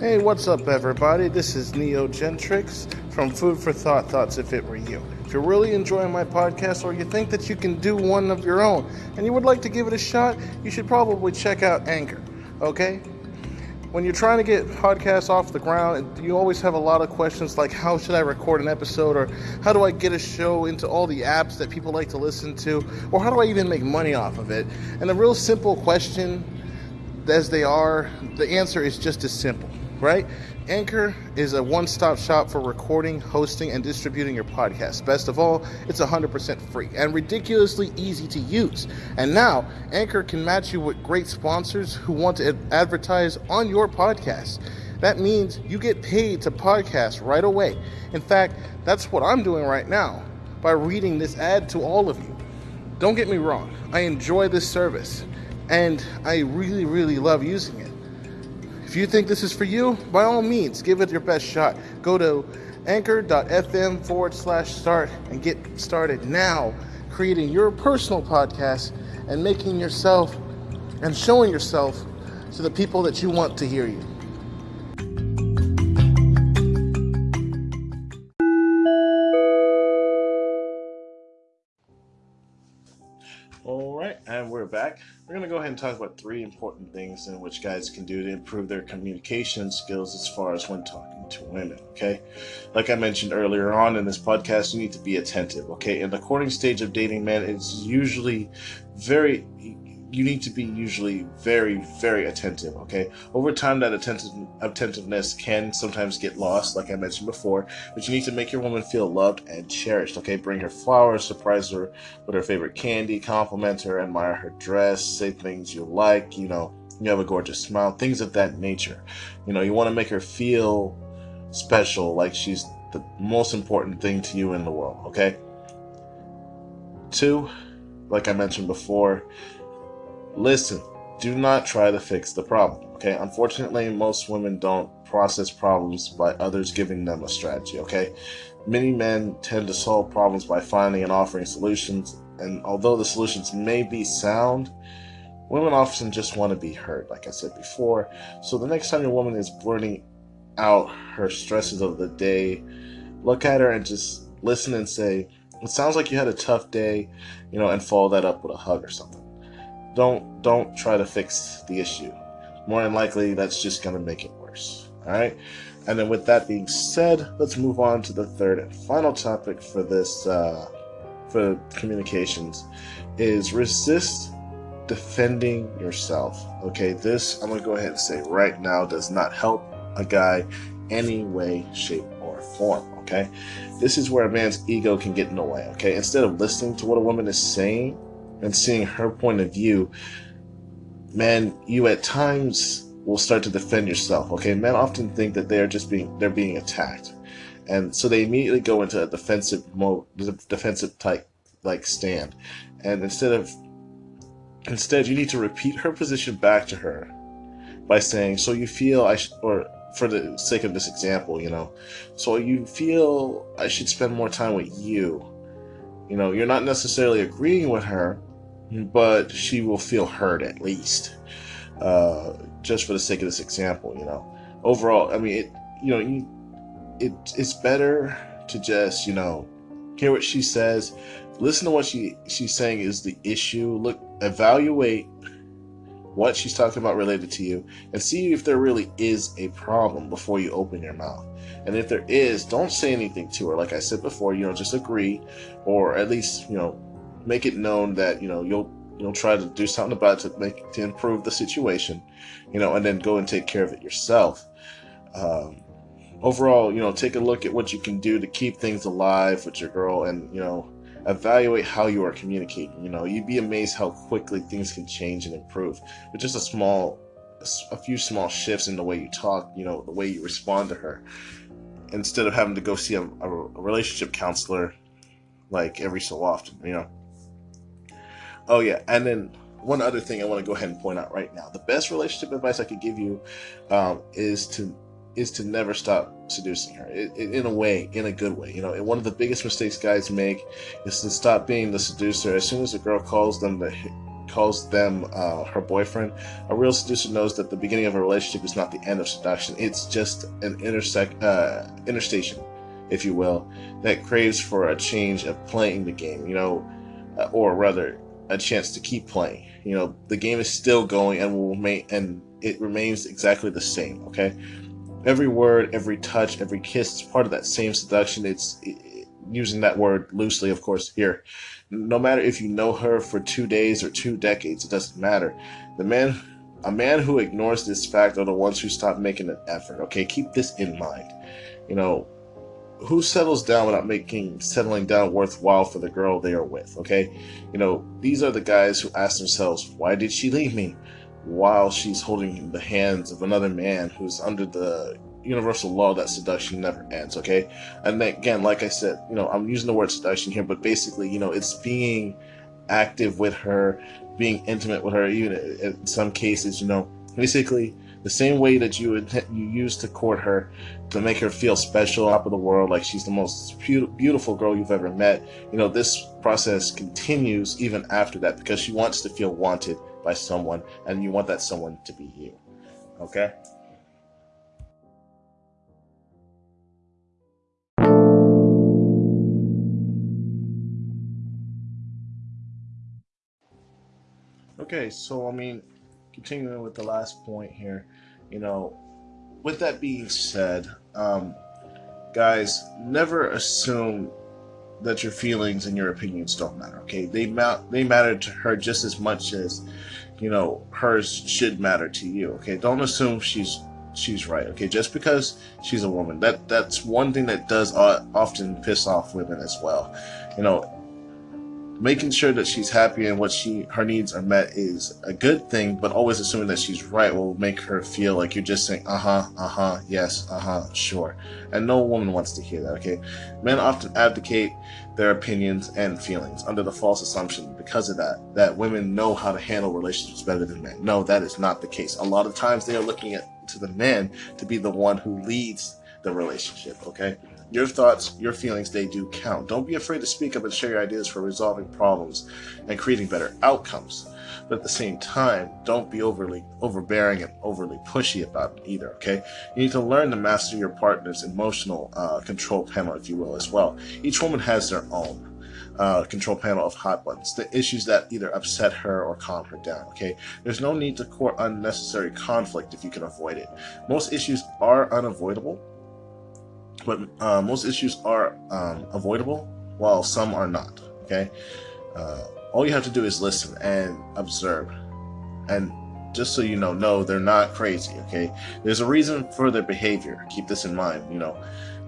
Hey, what's up, everybody? This is Neo Gentrix from Food for Thought Thoughts If It Were You. If you're really enjoying my podcast or you think that you can do one of your own and you would like to give it a shot, you should probably check out Anchor, okay? When you're trying to get podcasts off the ground, you always have a lot of questions like how should I record an episode or how do I get a show into all the apps that people like to listen to or how do I even make money off of it? And the real simple question as they are, the answer is just as simple right? Anchor is a one stop shop for recording, hosting, and distributing your podcast. Best of all, it's 100% free and ridiculously easy to use. And now, Anchor can match you with great sponsors who want to advertise on your podcast. That means you get paid to podcast right away. In fact, that's what I'm doing right now by reading this ad to all of you. Don't get me wrong, I enjoy this service and I really, really love using it. If you think this is for you, by all means, give it your best shot. Go to anchor.fm forward slash start and get started now creating your personal podcast and making yourself and showing yourself to the people that you want to hear you. Back. We're going to go ahead and talk about three important things in which guys can do to improve their communication skills as far as when talking to women, okay? Like I mentioned earlier on in this podcast, you need to be attentive, okay? In the courting stage of dating men, it's usually very you need to be usually very, very attentive. Okay, over time, that attentive attentiveness can sometimes get lost, like I mentioned before. But you need to make your woman feel loved and cherished. Okay, bring her flowers, surprise her with her favorite candy, compliment her, admire her dress, say things you like. You know, you have a gorgeous smile, things of that nature. You know, you want to make her feel special, like she's the most important thing to you in the world. Okay. Two, like I mentioned before Listen, do not try to fix the problem. Okay, unfortunately, most women don't process problems by others giving them a strategy. Okay, many men tend to solve problems by finding and offering solutions, and although the solutions may be sound, women often just want to be heard, like I said before. So the next time your woman is blurting out her stresses of the day, look at her and just listen and say, It sounds like you had a tough day, you know, and follow that up with a hug or something don't don't try to fix the issue. More than likely, that's just going to make it worse. All right. And then, with that being said, let's move on to the third and final topic for this uh, for communications is resist defending yourself. Okay, this I'm gonna go ahead and say right now does not help a guy any way, shape, or form. Okay, this is where a man's ego can get in the way. Okay, instead of listening to what a woman is saying and seeing her point of view, man, you at times will start to defend yourself. Okay, men often think that they are just being they're being attacked, and so they immediately go into a defensive mode, defensive type like stand, and instead of instead you need to repeat her position back to her by saying, "So you feel I should," or for the sake of this example, you know, so you feel I should spend more time with you. You know, you're not necessarily agreeing with her, but she will feel hurt at least. Uh, just for the sake of this example, you know. Overall, I mean, it, you know, you, it, it's better to just, you know, hear what she says, listen to what she she's saying is the issue. Look, evaluate what she's talking about related to you, and see if there really is a problem before you open your mouth. And if there is, don't say anything to her. Like I said before, you know, just agree, or at least, you know, make it known that you know you'll you'll try to do something about it to make to improve the situation, you know, and then go and take care of it yourself. Um, overall, you know, take a look at what you can do to keep things alive with your girl, and you know, evaluate how you are communicating. You know, you'd be amazed how quickly things can change and improve with just a small, a few small shifts in the way you talk. You know, the way you respond to her, instead of having to go see a, a relationship counselor like every so often. You know. Oh yeah, and then one other thing I want to go ahead and point out right now: the best relationship advice I could give you um, is to is to never stop seducing her it, it, in a way in a good way you know and one of the biggest mistakes guys make is to stop being the seducer as soon as a girl calls them to calls them uh, her boyfriend, a real seducer knows that the beginning of a relationship is not the end of seduction. It's just an intersect uh, interstation, if you will, that craves for a change of playing the game. You know, uh, or rather, a chance to keep playing. You know, the game is still going and will remain, and it remains exactly the same. Okay, every word, every touch, every kiss is part of that same seduction. It's it, using that word loosely, of course, here. No matter if you know her for two days or two decades, it doesn't matter. The man, a man who ignores this fact are the ones who stop making an effort. Okay, keep this in mind. You know, who settles down without making settling down worthwhile for the girl they are with? Okay, you know, these are the guys who ask themselves, why did she leave me? While she's holding the hands of another man who's under the universal law that seduction never ends, okay? And then, again, like I said, you know, I'm using the word seduction here, but basically, you know, it's being active with her, being intimate with her, even in some cases, you know, basically the same way that you would you use to court her to make her feel special top of the world like she's the most beautiful girl you've ever met. You know this process continues even after that because she wants to feel wanted by someone and you want that someone to be you. Okay? Okay, so I mean, continuing with the last point here, you know, with that being said, um, guys, never assume that your feelings and your opinions don't matter. Okay, they ma- they matter to her just as much as you know hers should matter to you. Okay, don't assume she's she's right. Okay, just because she's a woman, that that's one thing that does often piss off women as well. You know, making sure that she's happy and what she her needs are met is a good thing but always assuming that she's right will make her feel like you're just saying uh-huh uh-huh yes uh-huh sure. And no woman wants to hear that okay? Men often abdicate their opinions and feelings under the false assumption because of that that women know how to handle relationships better than men. No that is not the case. A lot of times they are looking at to the man to be the one who leads the relationship okay your thoughts, your feelings, they do count. Don't be afraid to speak up and share your ideas for resolving problems and creating better outcomes. But at the same time, don't be overly overbearing and overly pushy about it either, okay? You need to learn to master your partner's emotional uh, control panel, if you will, as well. Each woman has their own. Uh, control panel of hot buttons, the issues that either upset her or calm her down. Okay, there's no need to court unnecessary conflict if you can avoid it. Most issues are unavoidable, but uh, most issues are um, avoidable, while some are not. Okay, uh, all you have to do is listen and observe, and just so you know, no, they're not crazy. Okay, there's a reason for their behavior. Keep this in mind. You know,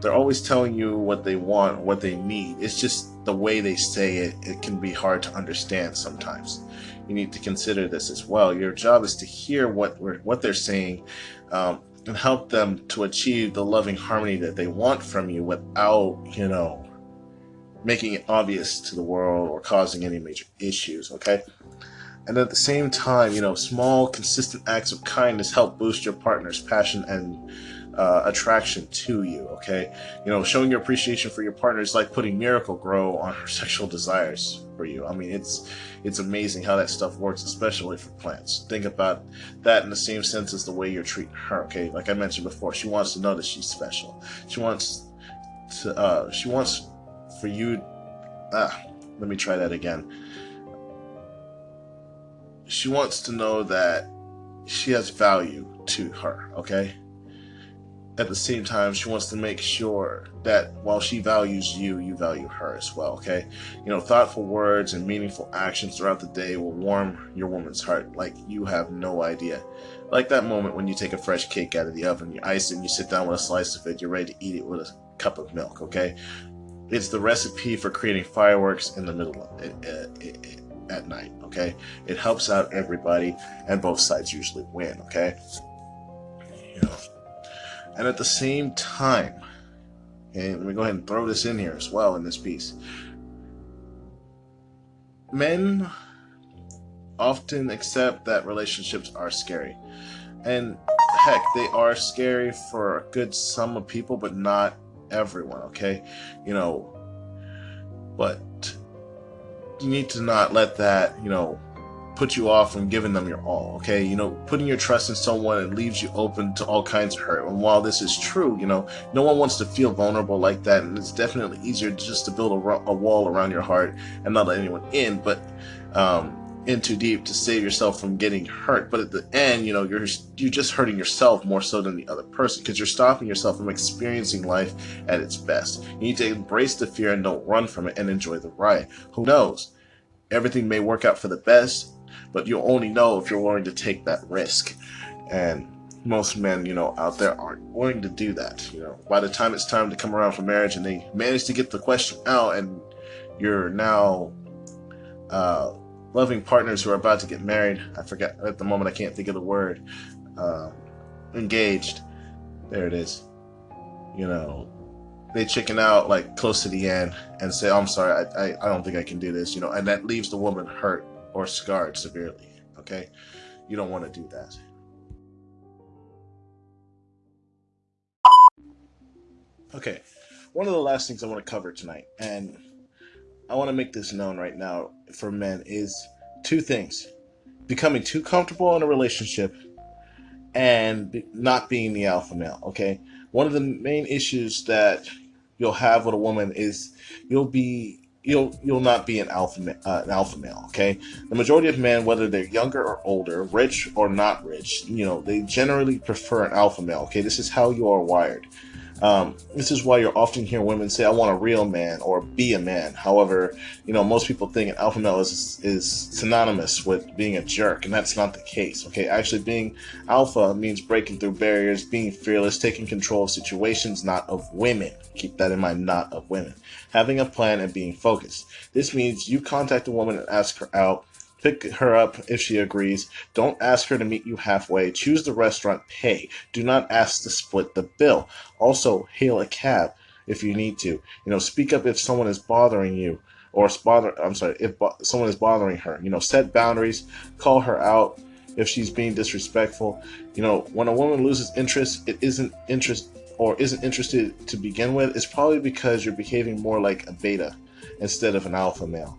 they're always telling you what they want, what they need. It's just the way they say it. It can be hard to understand sometimes. You need to consider this as well. Your job is to hear what what they're saying. Um, and help them to achieve the loving harmony that they want from you without, you know, making it obvious to the world or causing any major issues, okay? And at the same time, you know, small, consistent acts of kindness help boost your partner's passion and uh, attraction to you, okay? You know, showing your appreciation for your partner is like putting Miracle-Gro on her sexual desires for you. I mean, it's it's amazing how that stuff works, especially for plants. Think about that in the same sense as the way you're treating her, okay? Like I mentioned before, she wants to know that she's special. She wants to, uh, she wants for you, ah, let me try that again. She wants to know that she has value to her, okay? At the same time, she wants to make sure that while she values you, you value her as well, okay? You know, thoughtful words and meaningful actions throughout the day will warm your woman's heart like you have no idea. Like that moment when you take a fresh cake out of the oven, you ice it, and you sit down with a slice of it, you're ready to eat it with a cup of milk, okay? It's the recipe for creating fireworks in the middle of it, it, it, at night, okay? It helps out everybody, and both sides usually win, okay? You know, and at the same time, okay, let me go ahead and throw this in here as well in this piece. Men often accept that relationships are scary. And heck, they are scary for a good sum of people, but not everyone, okay? You know, but you need to not let that, you know, put you off from giving them your all. Okay, you know, putting your trust in someone it leaves you open to all kinds of hurt. And while this is true, you know, no one wants to feel vulnerable like that, and it's definitely easier just to build a, a wall around your heart and not let anyone in. But um, in too deep to save yourself from getting hurt. But at the end, you know, you're you're just hurting yourself more so than the other person because you're stopping yourself from experiencing life at its best. You need to embrace the fear and don't run from it and enjoy the ride. Who knows? Everything may work out for the best, but you'll only know if you're willing to take that risk. And most men, you know, out there aren't willing to do that. You know, by the time it's time to come around for marriage and they manage to get the question out and you're now uh, loving partners who are about to get married. I forget at the moment. I can't think of the word. Uh, engaged. There it is. You know, they chicken out like close to the end and say, oh, "I'm sorry, I, I, I don't think I can do this." You know, and that leaves the woman hurt or scarred severely. Okay, you don't want to do that. Okay, one of the last things I want to cover tonight, and I want to make this known right now for men is two things becoming too comfortable in a relationship and not being the alpha male. Okay. One of the main issues that you'll have with a woman is you'll be you'll you'll not be an alpha uh, an alpha male okay the majority of men whether they're younger or older rich or not rich you know they generally prefer an alpha male okay this is how you are wired um, this is why you're often hear women say, "I want a real man" or "be a man." However, you know most people think an alpha male is is synonymous with being a jerk, and that's not the case. Okay, actually, being alpha means breaking through barriers, being fearless, taking control of situations, not of women. Keep that in mind, not of women. Having a plan and being focused. This means you contact a woman and ask her out Pick her up if she agrees. Don't ask her to meet you halfway. Choose the restaurant. Pay. Do not ask to split the bill. Also, hail a cab if you need to. You know, speak up if someone is bothering you or bother. I'm sorry, if someone is bothering her. You know, set boundaries. Call her out if she's being disrespectful. You know, when a woman loses interest, it isn't interest or isn't interested to begin with. It's probably because you're behaving more like a beta instead of an alpha male.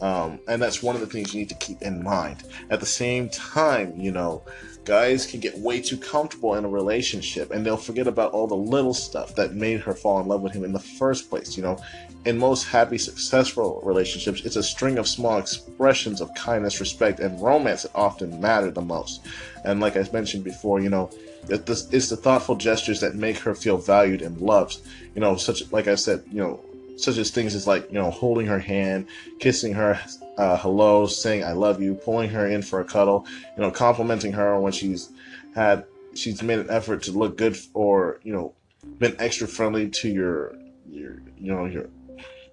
Um, and that's one of the things you need to keep in mind. At the same time, you know, guys can get way too comfortable in a relationship and they'll forget about all the little stuff that made her fall in love with him in the first place. You know, in most happy, successful relationships, it's a string of small expressions of kindness, respect, and romance that often matter the most. And like I mentioned before, you know, it's the thoughtful gestures that make her feel valued and loved. You know, such like I said, you know, such as things as like you know holding her hand kissing her uh, hello saying i love you pulling her in for a cuddle you know complimenting her when she's had she's made an effort to look good or you know been extra friendly to your your you know your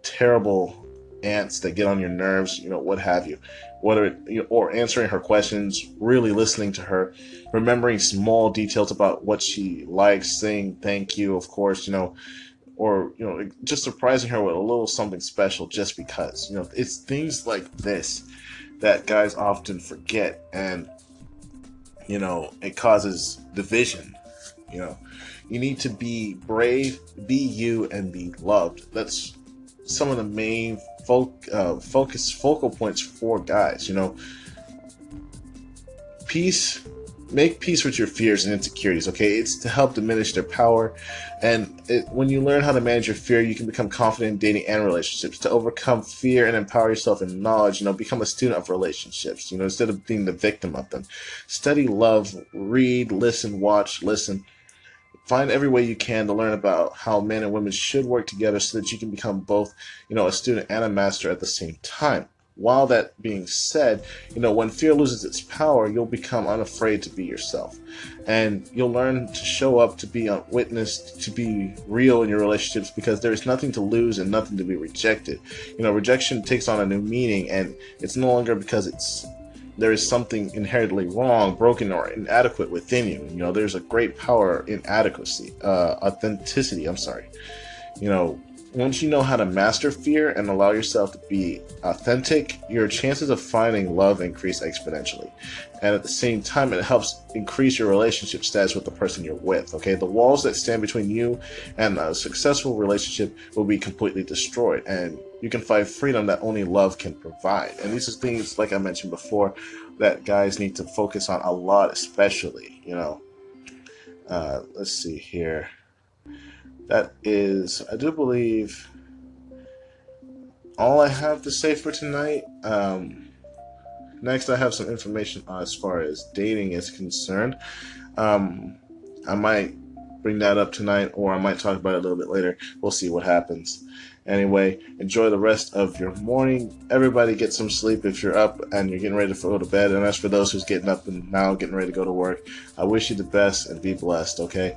terrible aunts that get on your nerves you know what have you. Whether know, or answering her questions really listening to her remembering small details about what she likes saying thank you of course you know or you know just surprising her with a little something special just because you know it's things like this that guys often forget and you know it causes division you know. You need to be brave be you and be loved. That's some of the main uh, focus focal points for guys you know? Peace make peace with your fears and insecurities okay? It's to help diminish their power. And it, when you learn how to manage your fear you can become confident in dating and relationships. To overcome fear and empower yourself in knowledge you know become a student of relationships you know instead of being the victim of them. Study love read listen watch listen find every way you can to learn about how men and women should work together so that you can become both you know a student and a master at the same time while that being said, you know, when fear loses its power, you'll become unafraid to be yourself. And you'll learn to show up, to be witnessed, to be real in your relationships because there's nothing to lose and nothing to be rejected. You know, rejection takes on a new meaning and it's no longer because it's there is something inherently wrong, broken, or inadequate within you. You know, there's a great power in adequacy, uh, authenticity. I'm sorry. You know, once you know how to master fear and allow yourself to be authentic, your chances of finding love increase exponentially. And at the same time, it helps increase your relationship status with the person you're with. Okay, the walls that stand between you and a successful relationship will be completely destroyed, and you can find freedom that only love can provide. And these are things, like I mentioned before, that guys need to focus on a lot, especially. You know, uh, let's see here that is, I do believe, all I have to say for tonight. Um, next, I have some information as far as dating is concerned. Um, I might bring that up tonight, or I might talk about it a little bit later. We'll see what happens. Anyway, enjoy the rest of your morning. Everybody get some sleep if you're up and you're getting ready to go to bed. And as for those who's getting up and now getting ready to go to work, I wish you the best and be blessed, okay?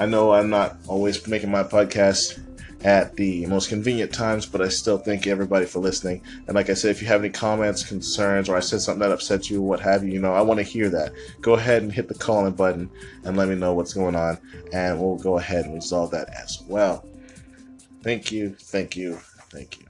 I know I'm not always making my podcast at the most convenient times, but I still thank everybody for listening. And like I said, if you have any comments, concerns, or I said something that upset you, what have you, you know, I want to hear that. Go ahead and hit the calling button and let me know what's going on, and we'll go ahead and resolve that as well. Thank you, thank you, thank you.